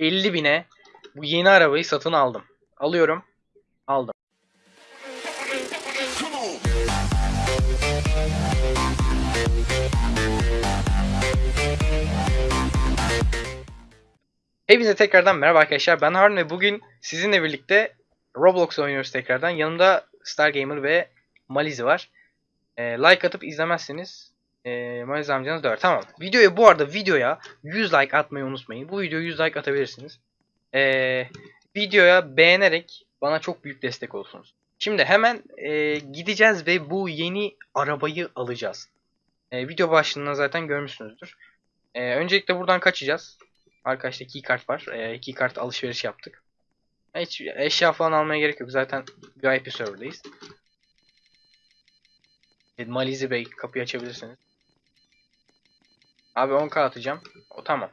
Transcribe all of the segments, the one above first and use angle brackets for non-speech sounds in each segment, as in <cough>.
50 bine bu yeni arabayı satın aldım. Alıyorum. Aldım. Hepinize tekrardan merhaba arkadaşlar. Ben Harun ve bugün sizinle birlikte Roblox oynuyoruz tekrardan. Yanımda Stargamer ve Malizi var. Ee, like atıp izlemezseniz ee, Malizi amcanız döver. Tamam. Videoya bu arada videoya 100 like atmayı unutmayın. Bu videoya 100 like atabilirsiniz. Ee, videoya beğenerek bana çok büyük destek olsunuz. Şimdi hemen ee, gideceğiz ve bu yeni arabayı alacağız. Ee, video başlığında zaten görmüşsünüzdür. Ee, öncelikle buradan kaçacağız. Arkadaşta keycard var. E, keycard alışveriş yaptık. Hiç eşya falan almaya gerek yok. Zaten VIP server'dayız. Malizi Bey kapıyı açabilirsiniz. Abi 10k atacağım. O tamam.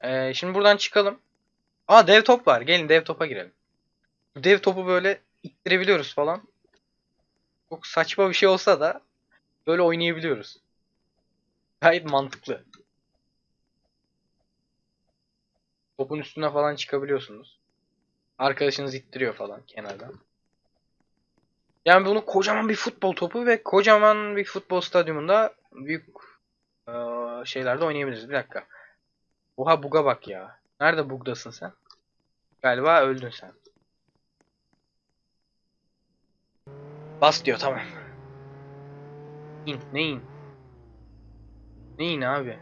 Ee, şimdi buradan çıkalım. Aa dev top var. Gelin dev topa girelim. Dev topu böyle ittirebiliyoruz falan. Çok saçma bir şey olsa da böyle oynayabiliyoruz. Gayet mantıklı. Topun üstüne falan çıkabiliyorsunuz. Arkadaşınız ittiriyor falan kenardan. Yani bunu kocaman bir futbol topu ve kocaman bir futbol stadyumunda büyük eee, şeylerde oynayabiliriz. Bir dakika. Oha buga bak ya. Nerede bugdasın sen? Galiba öldün sen. Bas diyor tamam. İn ne in? Ne in abi?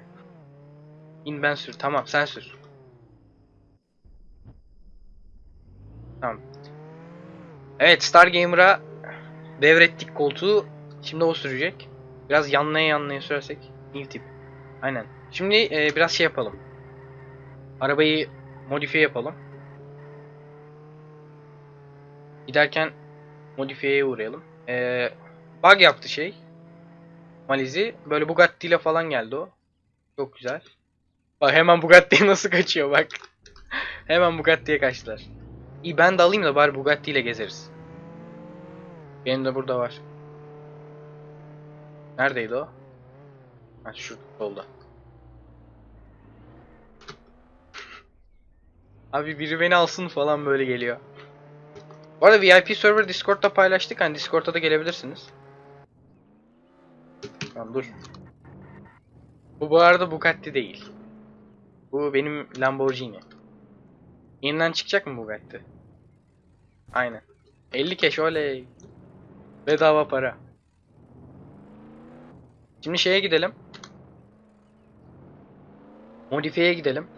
İn ben sür. Tamam sen sür. Tamam. Evet Stargamer'a devrettik koltuğu. Şimdi o sürecek. Biraz yanlaya yanlaya sürersek. New tip. Aynen. Şimdi e, biraz şey yapalım. Arabayı modifiye yapalım. Giderken modifiyeye uğrayalım. E, bug yaptı şey. Malizi. Böyle Bugatti ile falan geldi o. Çok güzel. Bak hemen Bugatti'ye <laughs> nasıl kaçıyor bak. hemen Bugatti'ye kaçtılar. İyi ben de alayım da bari Bugatti ile gezeriz. Benim de burada var. Neredeydi o? Ha şu solda. Abi biri beni alsın falan böyle geliyor. Bu arada VIP server Discord'da paylaştık. Hani Discord'a da gelebilirsiniz. Tamam dur. Bu bu arada Bugatti değil. Bu benim Lamborghini. Yeniden çıkacak mı Bugatti? Aynen. 50 keş oley. Bedava para. Şimdi şeye gidelim. Modifiyeye gidelim.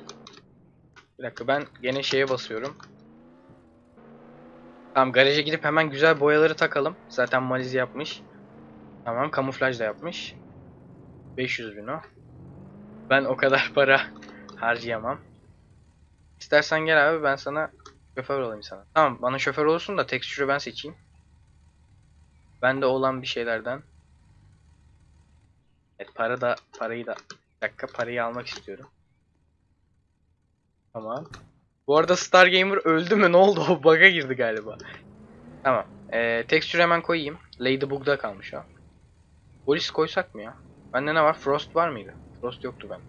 Bir dakika ben gene şeye basıyorum. Tamam garaja gidip hemen güzel boyaları takalım. Zaten Maliz yapmış. Tamam kamuflaj da yapmış. 500 bin o. Ben o kadar <laughs> para harcayamam. İstersen gel abi ben sana şoför olayım sana. Tamam bana şoför olursun da tekstürü ben seçeyim. Bende olan bir şeylerden. Evet para da parayı da bir dakika parayı almak istiyorum. Tamam. Bu arada Stargamer öldü mü? Ne oldu? O bug'a girdi galiba. Tamam. Ee, tekstürü hemen koyayım. Ladybug'da kalmış o. Polis koysak mı ya? Bende ne var? Frost var mıydı? Frost yoktu ben.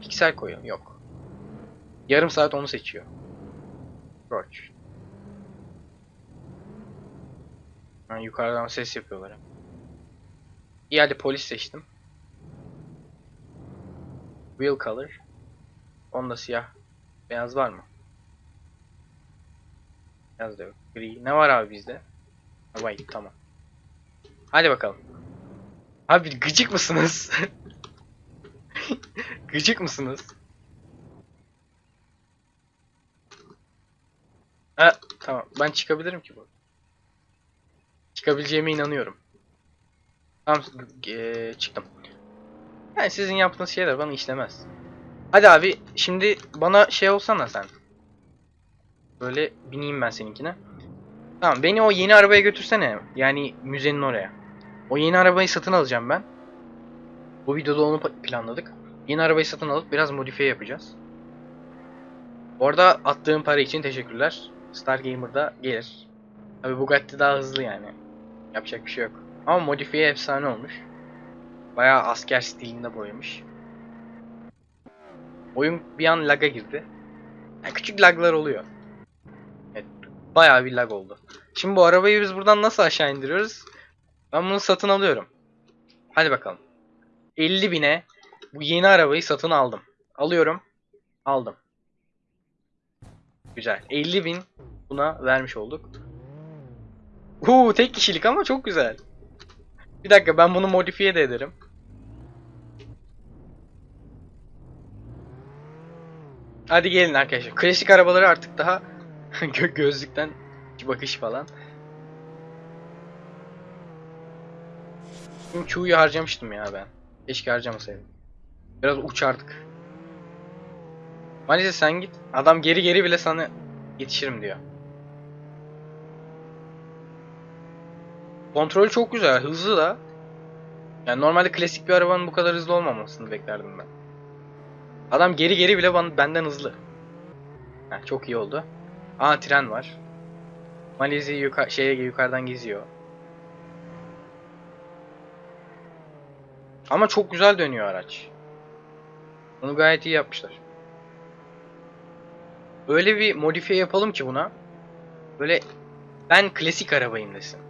Piksel koyalım. Yok. Yarım saat onu seçiyor. Roach. Ha, yukarıdan ses yapıyorlar. İyi hadi polis seçtim. Wheel color. Onda siyah. Beyaz var mı? Beyaz da yok. Gri. Ne var abi bizde? White tamam. Hadi bakalım. Abi gıcık mısınız? <laughs> gıcık mısınız? Ha, tamam. Ben çıkabilirim ki bu. Çıkabileceğime inanıyorum. Tamam, eee, çıktım. Yani sizin yaptığınız şeyler bana işlemez. Hadi abi, şimdi bana şey olsana sen. Böyle bineyim ben seninkine. Tamam, beni o yeni arabaya götürsene. Yani müzenin oraya. O yeni arabayı satın alacağım ben. Bu videoda onu planladık. Yeni arabayı satın alıp biraz modifiye yapacağız. Bu arada attığım para için teşekkürler. Stargamer'da gelir. Tabi Bugatti daha hızlı yani. Yapacak bir şey yok. Ama modifiye efsane olmuş. Bayağı asker stilinde boyamış. Oyun bir an laga girdi. Yani küçük laglar oluyor. Evet, bayağı bir lag oldu. Şimdi bu arabayı biz buradan nasıl aşağı indiriyoruz? Ben bunu satın alıyorum. Hadi bakalım. 50 bine bu yeni arabayı satın aldım. Alıyorum. Aldım. Güzel. 50 bin buna vermiş olduk. Uuu tek kişilik ama çok güzel. Bir dakika ben bunu modifiye de ederim. Hadi gelin arkadaşlar. Klasik arabaları artık daha <laughs> gö gözlükten bakış falan. Şimdi Q'yu harcamıştım ya ben. Keşke harcamasaydım. Biraz uçardık. Maalesef sen git. Adam geri geri bile sana yetişirim diyor. Kontrolü çok güzel, hızlı da. Yani normalde klasik bir arabanın bu kadar hızlı olmamasını beklerdim ben. Adam geri geri bile benden hızlı. Heh, çok iyi oldu. Aa tren var. Malizi yuka şeye yukarıdan geziyor. Ama çok güzel dönüyor araç. Onu gayet iyi yapmışlar. Öyle bir modifiye yapalım ki buna. Böyle ben klasik arabayım desin.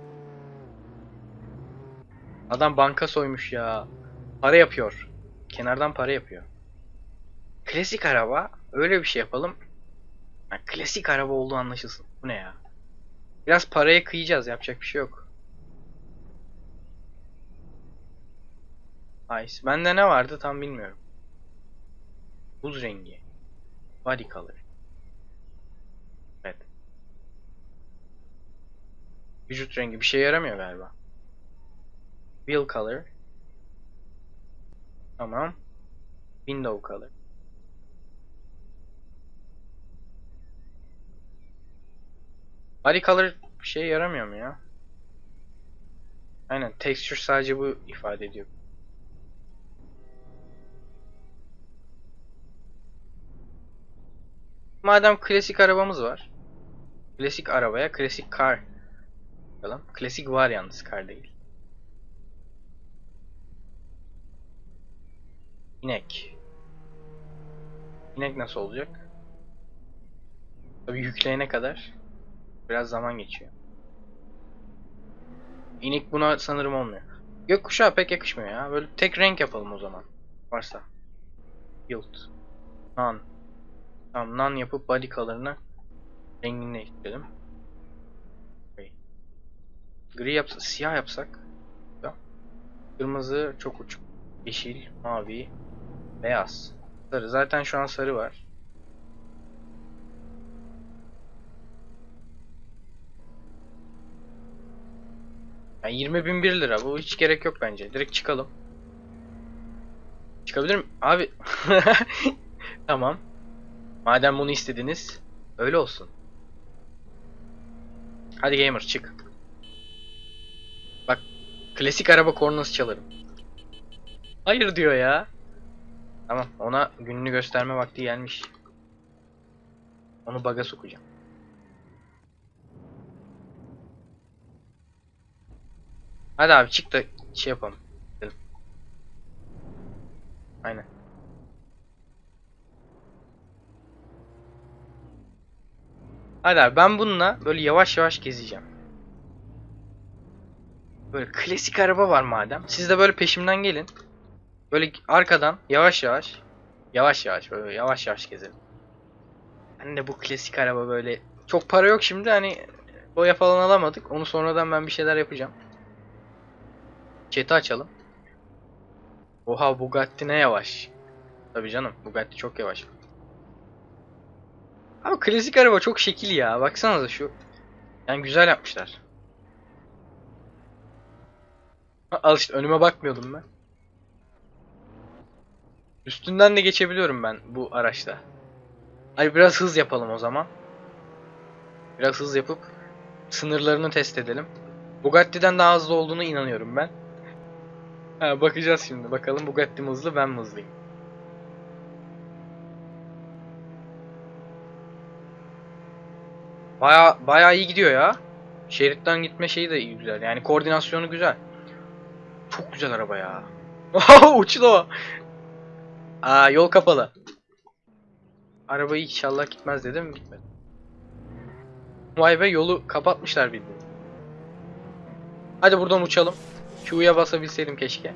Adam banka soymuş ya. Para yapıyor. Kenardan para yapıyor. Klasik araba öyle bir şey yapalım. Yani klasik araba olduğu anlaşılsın. Bu ne ya? Biraz paraya kıyacağız yapacak bir şey yok. Ice. Bende ne vardı tam bilmiyorum. Buz rengi. Body color. Evet. Vücut rengi bir şey yaramıyor galiba. Wheel color. Tamam. Window color. Color bir şey yaramıyor mu ya? Aynen texture sadece bu ifade ediyor. Madem klasik arabamız var. Klasik arabaya klasik car. Bakalım. Klasik var yalnız car değil. İnek. İnek nasıl olacak? Tabii yükleyene kadar biraz zaman geçiyor. İnek buna sanırım olmuyor. Gökkuşağı pek yakışmıyor ya. Böyle tek renk yapalım o zaman. Varsa. Yield. Nan. Tamam nan yapıp body color'ını rengini değiştirelim. Gri. Gri yapsak, siyah yapsak. Ya. Kırmızı çok uçuk. Yeşil, mavi, beyaz. Sarı. Zaten şu an sarı var. Yani 20.001 lira. Bu hiç gerek yok bence. Direkt çıkalım. Çıkabilir mi? Abi. <laughs> tamam. Madem bunu istediniz. Öyle olsun. Hadi gamer çık. Bak. Klasik araba kornası çalarım. Hayır diyor ya. Tamam ona gününü gösterme vakti gelmiş. Onu baga sokacağım. Hadi abi çık da şey yapalım. Aynen. Hadi abi ben bununla böyle yavaş yavaş gezeceğim. Böyle klasik araba var madem. Siz de böyle peşimden gelin. Böyle arkadan yavaş yavaş yavaş yavaş böyle yavaş yavaş gezelim. Ben de bu klasik araba böyle çok para yok şimdi hani boya falan alamadık. Onu sonradan ben bir şeyler yapacağım. Chat'i açalım. Oha Bugatti ne yavaş. Tabii canım Bugatti çok yavaş. Ama klasik araba çok şekil ya. Baksanıza şu. Yani güzel yapmışlar. Al işte önüme bakmıyordum ben. Üstünden de geçebiliyorum ben bu araçta. Hadi biraz hız yapalım o zaman. Biraz hız yapıp sınırlarını test edelim. Bugatti'den daha hızlı olduğunu inanıyorum ben. Ha, bakacağız şimdi. Bakalım Bugatti mi hızlı ben mi hızlıyım. Baya baya iyi gidiyor ya. Şeritten gitme şeyi de iyi güzel. Yani koordinasyonu güzel. Çok güzel araba ya. <laughs> Uçtu o. Aa yol kapalı. Araba inşallah gitmez dedim gitmedi. Vay be yolu kapatmışlar bildiğin. Hadi buradan uçalım. Q'ya basabilseydim keşke.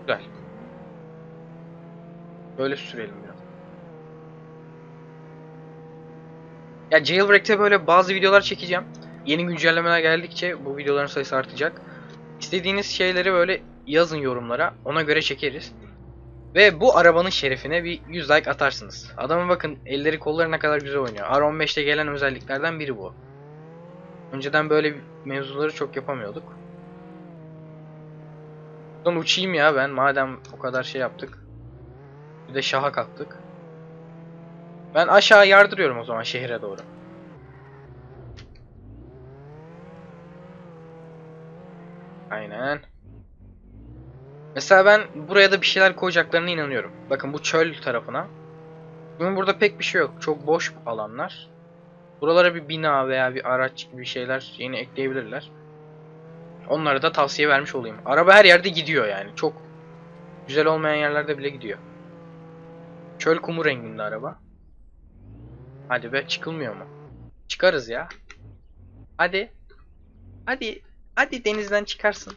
Güzel. Böyle sürelim biraz. Ya Jailbreak'te böyle bazı videolar çekeceğim. Yeni güncellemeler geldikçe bu videoların sayısı artacak. İstediğiniz şeyleri böyle yazın yorumlara. Ona göre çekeriz. Ve bu arabanın şerefine bir 100 like atarsınız. Adamın bakın elleri kolları ne kadar güzel oynuyor. R15'te gelen özelliklerden biri bu. Önceden böyle mevzuları çok yapamıyorduk. Buradan uçayım ya ben madem o kadar şey yaptık. Bir de şaha kalktık. Ben aşağı yardırıyorum o zaman şehre doğru. Aynen. Mesela ben buraya da bir şeyler koyacaklarına inanıyorum. Bakın bu çöl tarafına. Bugün burada pek bir şey yok. Çok boş alanlar. Buralara bir bina veya bir araç gibi şeyler yeni ekleyebilirler. Onlara da tavsiye vermiş olayım. Araba her yerde gidiyor yani. Çok güzel olmayan yerlerde bile gidiyor. Çöl kumu renginde araba. Hadi be çıkılmıyor mu? Çıkarız ya. Hadi. Hadi. Hadi denizden çıkarsın.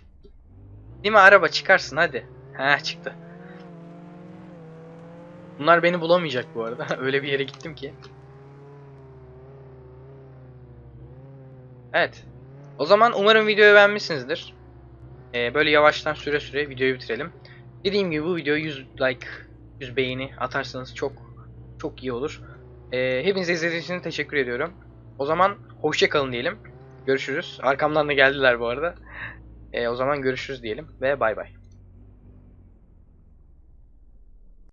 Değil mi araba çıkarsın hadi. He çıktı. Bunlar beni bulamayacak bu arada. <laughs> Öyle bir yere gittim ki. Evet. O zaman umarım videoyu beğenmişsinizdir. Ee, böyle yavaştan süre süre videoyu bitirelim. Dediğim gibi bu video 100 like, 100 beğeni atarsanız çok çok iyi olur. Ee, hepinize izlediğiniz için teşekkür ediyorum. O zaman hoşça kalın diyelim. Görüşürüz. Arkamdan da geldiler bu arada. Ee, o zaman görüşürüz diyelim ve bay bay.